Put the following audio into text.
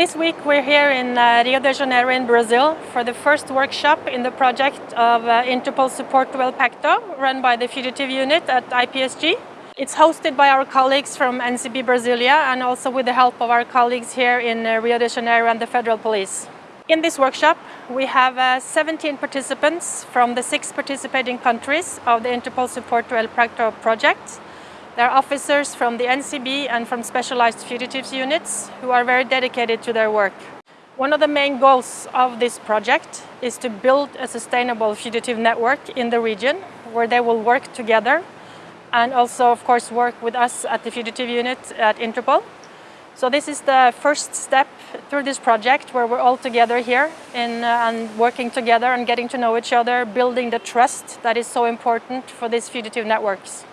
This week we're here in uh, Rio de Janeiro in Brazil for the first workshop in the project of uh, Interpol Support El Pacto run by the Fugitive Unit at IPSG. It's hosted by our colleagues from NCB Brasilia and also with the help of our colleagues here in uh, Rio de Janeiro and the Federal Police. In this workshop we have uh, 17 participants from the six participating countries of the Interpol Support El Pacto project they are officers from the NCB and from specialized fugitives units who are very dedicated to their work. One of the main goals of this project is to build a sustainable fugitive network in the region where they will work together and also of course work with us at the fugitive unit at Interpol. So this is the first step through this project where we're all together here in, uh, and working together and getting to know each other, building the trust that is so important for these fugitive networks.